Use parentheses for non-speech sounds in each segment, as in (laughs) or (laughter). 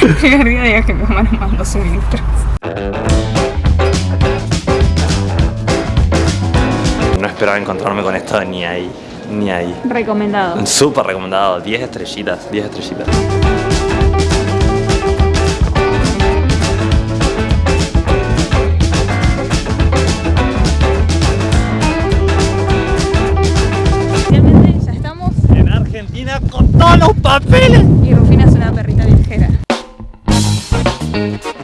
(laughs) El arriba de que mi mamá nos mandó suministros. No esperaba encontrarme con esto ni ahí, ni ahí. Recomendado. Súper recomendado, 10 estrellitas, 10 estrellitas. Finalmente ya estamos En Argentina con todos los papeles. Ya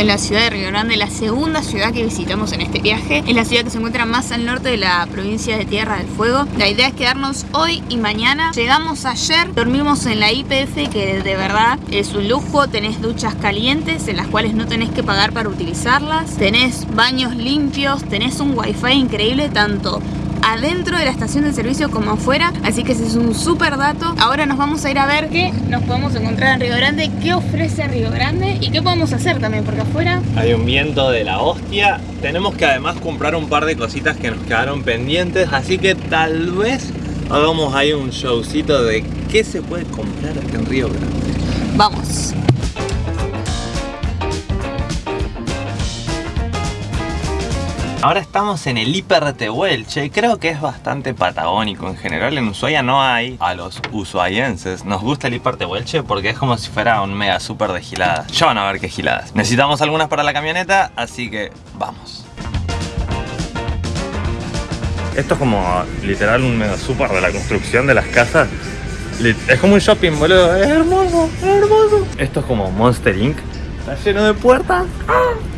en la ciudad de Río Grande, la segunda ciudad que visitamos en este viaje. Es la ciudad que se encuentra más al norte de la provincia de Tierra del Fuego. La idea es quedarnos hoy y mañana. Llegamos ayer, dormimos en la IPF, que de verdad es un lujo. Tenés duchas calientes en las cuales no tenés que pagar para utilizarlas. Tenés baños limpios, tenés un wifi increíble tanto adentro de la estación de servicio como afuera así que ese es un súper dato ahora nos vamos a ir a ver qué nos podemos encontrar en Río Grande qué ofrece Río Grande y qué podemos hacer también porque afuera Hay un viento de la hostia. Tenemos que además comprar un par de cositas que nos quedaron pendientes, así que tal vez hagamos ahí un showcito de qué se puede comprar en Río Grande. vamos Ahora estamos en el Hiper Tehuelche, creo que es bastante patagónico en general. En Ushuaia no hay a los ushuaienses. Nos gusta el Hiper Tehuelche porque es como si fuera un mega super de giladas. Ya van a ver qué giladas. Necesitamos algunas para la camioneta, así que vamos. Esto es como literal un mega super de la construcción de las casas. Es como un shopping, boludo. Es hermoso, es hermoso. Esto es como Monster Inc. Está lleno de puertas. Recién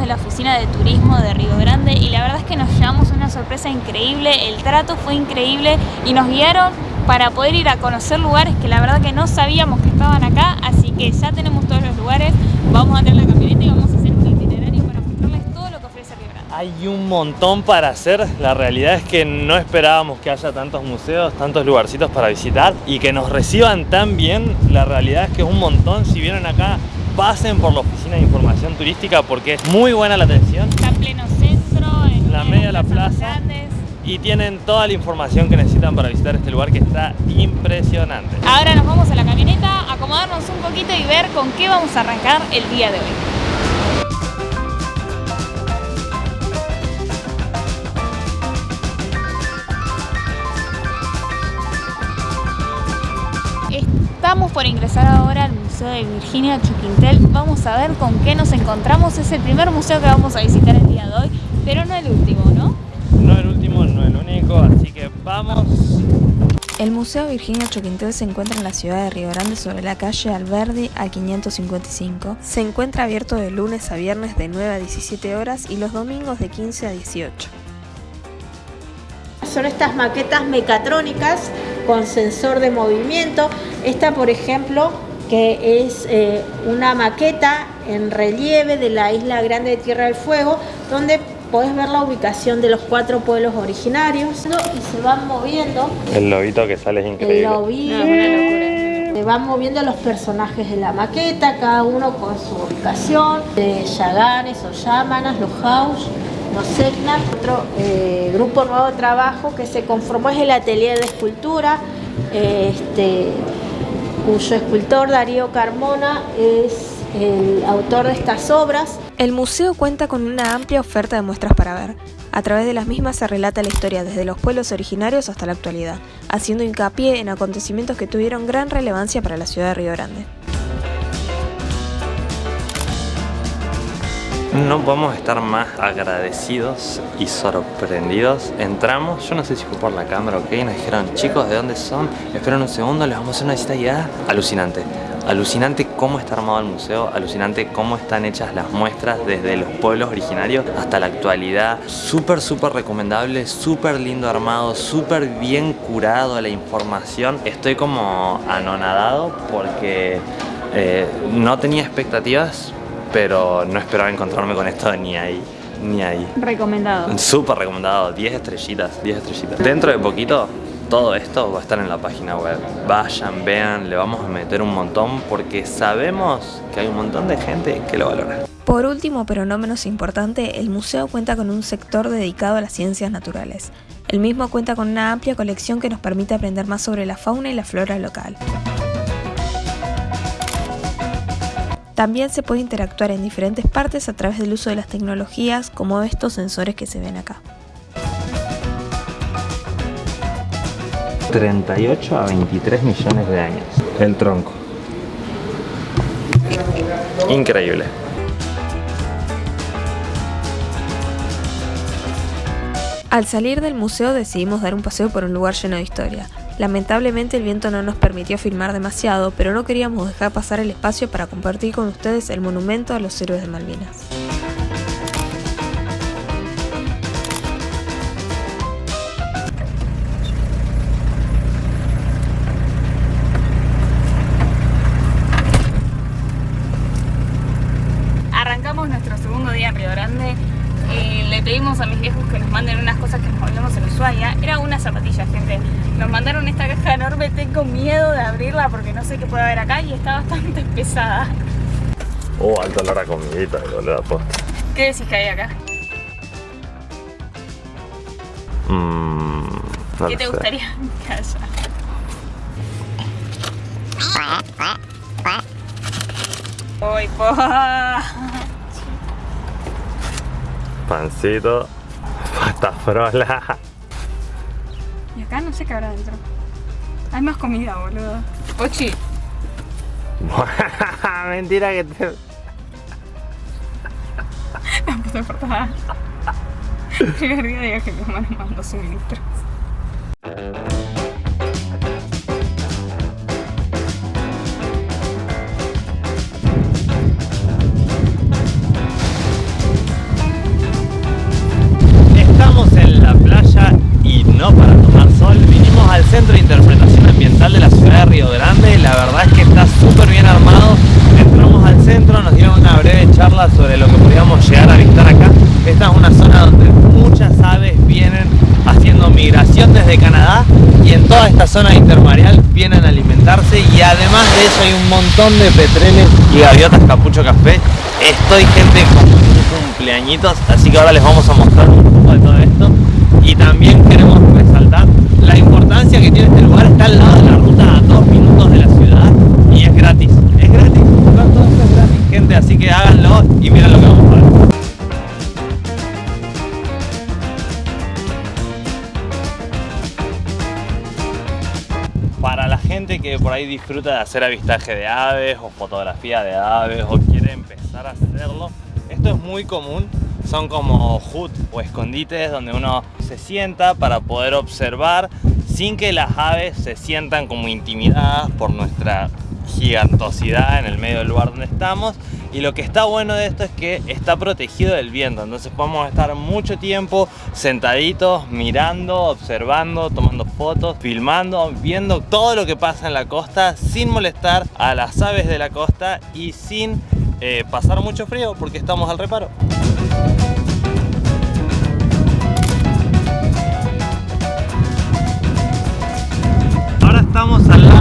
de la oficina de turismo de Río Grande y la verdad es que nos llevamos una sorpresa increíble, el trato fue increíble y nos guiaron para poder ir a conocer lugares que la verdad que no sabíamos que estaban acá, así que ya tenemos todos los lugares, vamos a tener la camioneta y vamos a hacer un itinerario para mostrarles todo lo que ofrece Río Grande. Hay un montón para hacer. La realidad es que no esperábamos que haya tantos museos, tantos lugarcitos para visitar y que nos reciban tan bien. La realidad es que es un montón. Si vienen acá, pasen por la oficina de información turística porque es muy buena la atención Está en pleno centro, en La media de la plaza. y tienen toda la información que necesitan para visitar este lugar que está impresionante. Ahora nos vamos a la camioneta, acomodarnos un poquito y ver con qué vamos a arrancar el día de hoy. Estamos por ingresar ahora al Museo de Virginia Chuquintel. Vamos a ver con qué nos encontramos. Es el primer museo que vamos a visitar el día de hoy, pero no el último, ¿no? No el último, no el único, así que vamos. El Museo Virginia Choquintel se encuentra en la ciudad de Río Grande sobre la calle Alberdi al 555. Se encuentra abierto de lunes a viernes de 9 a 17 horas y los domingos de 15 a 18. Son estas maquetas mecatrónicas con sensor de movimiento. Esta, por ejemplo, que es eh, una maqueta en relieve de la isla grande de Tierra del Fuego, donde podés ver la ubicación de los cuatro pueblos originarios y se van moviendo El lobito que sale es el increíble. lobito, No, una locura. se van moviendo los personajes de la maqueta, cada uno con su ubicación, de Yaganes o Yámanas, los House, Otro eh, grupo nuevo de trabajo que se conformó es el Atelier de Escultura, este, cuyo escultor Darío Carmona es el autor de estas obras. El museo cuenta con una amplia oferta de muestras para ver. A través de las mismas se relata la historia desde los pueblos originarios hasta la actualidad, haciendo hincapié en acontecimientos que tuvieron gran relevancia para la ciudad de Río Grande. No podemos estar más agradecidos y sorprendidos. Entramos, yo no sé si fue por la cámara o nos dijeron, chicos, ¿de dónde son? Esperen un segundo, les vamos a hacer una visita guiada. Alucinante. Alucinante cómo está armado el museo, alucinante cómo están hechas las muestras desde los pueblos originarios hasta la actualidad. Súper, súper recomendable, súper lindo armado, súper bien curado la información. Estoy como anonadado porque eh, no tenía expectativas, pero no esperaba encontrarme con esto ni ahí, ni ahí. Recomendado. Súper recomendado, 10 estrellitas, 10 estrellitas. Dentro de poquito todo esto va a estar en la página web. Vayan, vean, le vamos a meter un montón porque sabemos que hay un montón de gente que lo valora. Por último, pero no menos importante, el museo cuenta con un sector dedicado a las ciencias naturales. El mismo cuenta con una amplia colección que nos permite aprender más sobre la fauna y la flora local. También se puede interactuar en diferentes partes a través del uso de las tecnologías como estos sensores que se ven acá. 38 a 23 millones de años. El tronco. Increíble. Al salir del museo decidimos dar un paseo por un lugar lleno de historia. Lamentablemente el viento no nos permitió filmar demasiado, pero no queríamos dejar pasar el espacio para compartir con ustedes el monumento a los héroes de Malvinas. De abrirla porque no sé qué puede haber acá y está bastante (laughs) pesada. Oh, alto olor a comidita, boludo, posta. ¿Qué decís que hay acá? Mmm. no ¿Qué te sé. gustaría (laughs) que haya? Uy, po. Pancito. (laughs) Pasta frola. Y acá no sé qué habrá dentro. Hay más comida, boludo. Pochi. (laughs) Mentira que te... La puta portada. Primer día digo que mi hermano mandó suministros. Sobre lo que podíamos llegar a visitar acá. Esta es una zona donde muchas aves vienen haciendo migración desde Canadá y en toda esta zona intermareal vienen a alimentarse y además de eso hay un montón de petreles y gaviotas capucho café. Estoy gente con cumpleañitos, así que ahora les vamos a mostrar un poco de todo esto y también queremos resaltar la importancia que tiene este lugar, está al lado de la ruta a dos minutos de la ciudad y es gratis, todo esto es gratis gente, así que háganlo y miren lo que vamos a ver. Para la gente que por ahí disfruta de hacer avistaje de aves o fotografía de aves o quiere empezar a hacerlo, esto es muy común. Son como hut o escondites donde uno se sienta para poder observar sin que las aves se sientan como intimidadas por nuestra gigantosidad en el medio del lugar donde estamos y lo que está bueno de esto es que está protegido del viento entonces podemos estar mucho tiempo sentaditos mirando, observando, tomando fotos, filmando, viendo todo lo que pasa en la costa sin molestar a las aves de la costa y sin eh, pasar mucho frío porque estamos al reparo. Ahora estamos al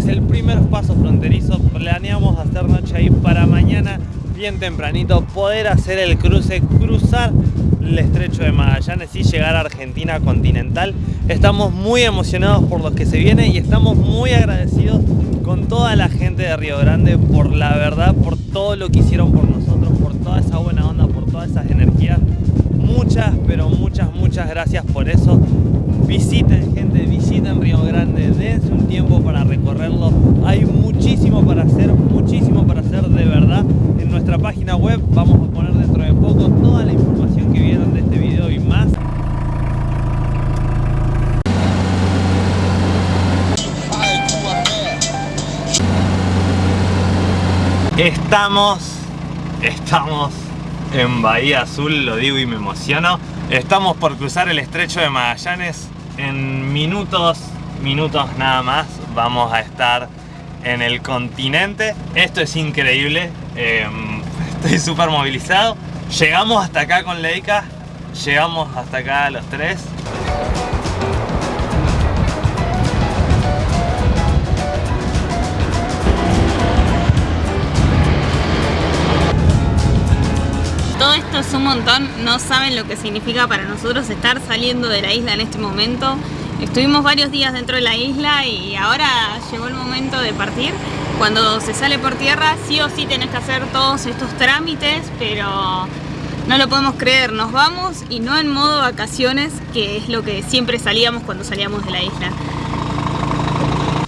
es el primer paso fronterizo. Planeamos hacer noche ahí para mañana, bien tempranito, poder hacer el cruce, cruzar el estrecho de Magallanes y llegar a Argentina continental. Estamos muy emocionados por lo que se viene y estamos muy agradecidos con toda la gente de Río Grande por la verdad, por todo lo que hicieron por nosotros, por toda esa buena onda, por todas esas energías. Muchas, pero muchas, muchas gracias por eso. Visiten gente, visiten Río Grande, dense un tiempo para recorrerlo. Hay muchísimo para hacer, muchísimo para hacer de verdad. En nuestra página web vamos a poner dentro de poco toda la información que vieron de este video y más. Estamos, estamos en Bahía Azul, lo digo y me emociono. Estamos por cruzar el estrecho de Magallanes. En minutos, minutos nada más, vamos a estar en el continente. Esto es increíble, em, (laughs) estoy súper movilizado. Llegamos hasta acá con Leica, llegamos hasta acá los tres. Un montón, no saben lo que significa para nosotros estar saliendo de la isla en este momento. Estuvimos varios días dentro de la isla y ahora llegó el momento de partir. Cuando se sale por tierra sí o sí tenés que hacer todos estos trámites, pero no lo podemos creer, nos vamos y no en modo vacaciones, que es lo que siempre salíamos cuando salíamos de la isla.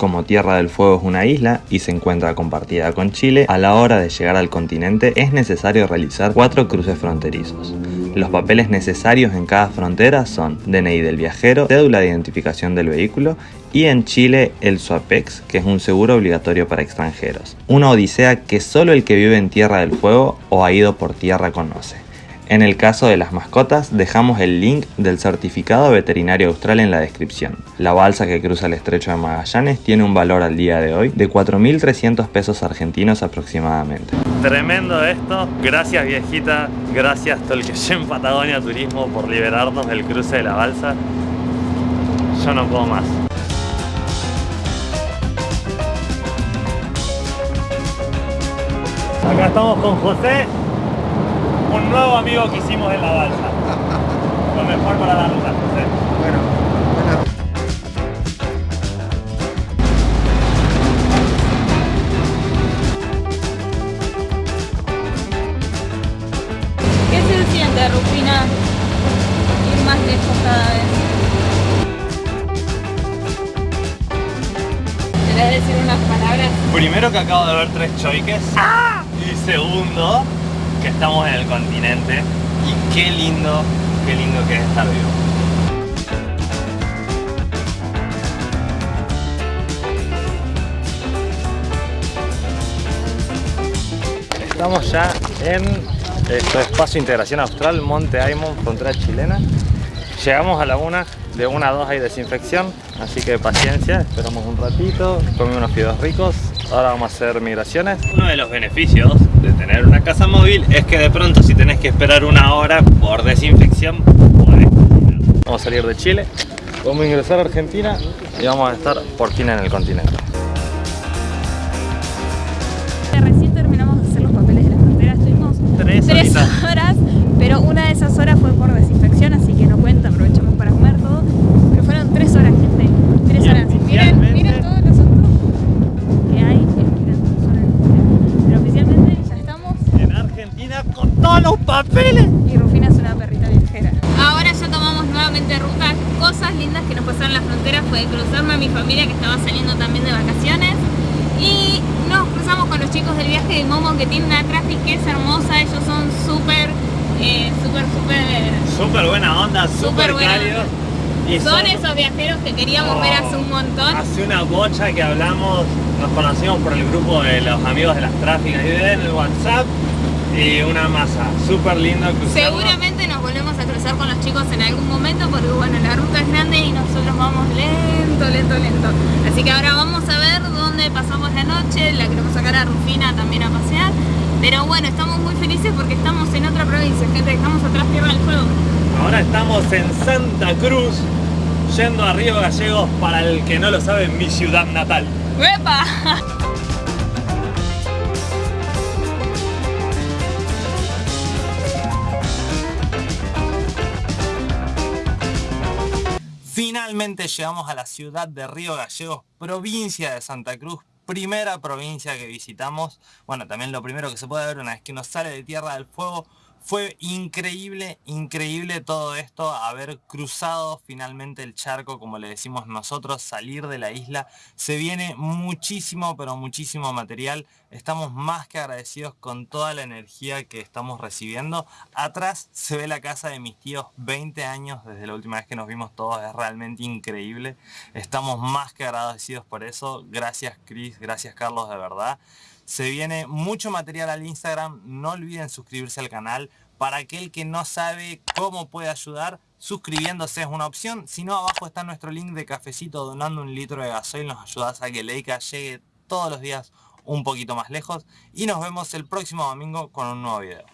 Como Tierra del Fuego es una isla y se encuentra compartida con Chile, a la hora de llegar al continente es necesario realizar cuatro cruces fronterizos. Los papeles necesarios en cada frontera son DNI del viajero, cédula de identificación del vehículo y en Chile el SUAPEX, que es un seguro obligatorio para extranjeros. Una odisea que solo el que vive en Tierra del Fuego o ha ido por tierra conoce. En el caso de las mascotas, dejamos el link del certificado veterinario austral en la descripción. La balsa que cruza el estrecho de Magallanes tiene un valor al día de hoy de 4.300 pesos argentinos aproximadamente. Tremendo esto, gracias viejita, gracias Tolqueyen Patagonia Turismo por liberarnos del cruce de la balsa. Yo no puedo más. Acá estamos con José, un nuevo amigo que hicimos en la balsa. Lo mejor para la ruta, José. Bueno, buena ¿Qué se siente, Rufina? Ir más lejos cada vez. ¿Querés decir unas palabras? Primero que acabo de ver tres choiques. Y segundo, que estamos en el continente. Y qué lindo, qué lindo que es estar vivo. Estamos ya en esto Espacio Integración Austral, Monte Aymon, frontera chilena. Llegamos a la una, de una a dos hay desinfección, así que paciencia, esperamos un ratito, comimos unos fideos ricos, ahora vamos a hacer migraciones. Uno de los beneficios de tener una casa móvil es que de pronto si tenés que esperar una hora por desinfección, podés. Vamos a salir de Chile, vamos a ingresar a Argentina y vamos a estar por fin en el continente. Recién terminamos de hacer los papeles de la frontera, estuvimos Tres tres horas, pero una de esas horas fue por desinfección, así que no cuenta, aprovechamos para comer todo. Pero fueron tres horas, gente. Tres Y horas. Miren, oficialmente- miren todos los autos que hay esperando su zona de frontera. Pero oficialmente ya estamos En Argentina con todos los papeles. y Rufina es una perrita viajera. Ahora ya tomamos nuevamente ruta. Cosas lindas que nos pasaron en la frontera fue cruzarme a mi familia que estaba saliendo también de vacaciones. Y nos cruzamos con los chicos del viaje de Momo que tienen una traffic que es hermosa. Ellos son súper, eh, súper, súper... Súper buena onda, súper cálidos. Y Son esos viajeros que queríamos ver hace un montón. Hace una bocha que hablamos, nos conocimos por el grupo de los amigos de las tráficas y en el WhatsApp y una masa, súper lindo cruzarlo. Seguramente nos volvemos a cruzar con los chicos en algún momento porque bueno, la ruta es grande y nosotros vamos lento, lento, lento. Así que ahora vamos a ver dónde pasamos la noche, la queremos sacar a Rufina también a pasear. Pero bueno, estamos muy felices porque estamos en otra provincia, gente, dejamos atrás Tierra del Fuego. Ahora estamos en Santa Cruz, yendo a Río Gallegos, para el que no lo sabe, mi ciudad natal. ¡Uepa! (laughs) Finalmente llegamos a la ciudad de Río Gallegos, provincia de Santa Cruz, primera provincia que visitamos. Bueno, también lo primero que se puede ver una vez que nos sale de Tierra del Fuego fue increíble, increíble todo esto, haber cruzado finalmente el charco, como le decimos nosotros, salir de la isla. Se viene muchísimo, pero muchísimo material. Estamos más que agradecidos con toda la energía que estamos recibiendo. Atrás se ve la casa de mis tíos, 20 años desde la última vez que nos vimos todos, es realmente increíble. Estamos más que agradecidos por eso. Gracias Chris, gracias Carlos, de verdad. Se viene mucho material al Instagram, no olviden suscribirse al canal. Para aquel que no sabe cómo puede ayudar, suscribiéndose es una opción. Si no, abajo está nuestro link de cafecito donando un litro de gasoil. Nos ayudas a que Leica llegue todos los días un poquito más lejos. Y nos vemos el próximo domingo con un nuevo video.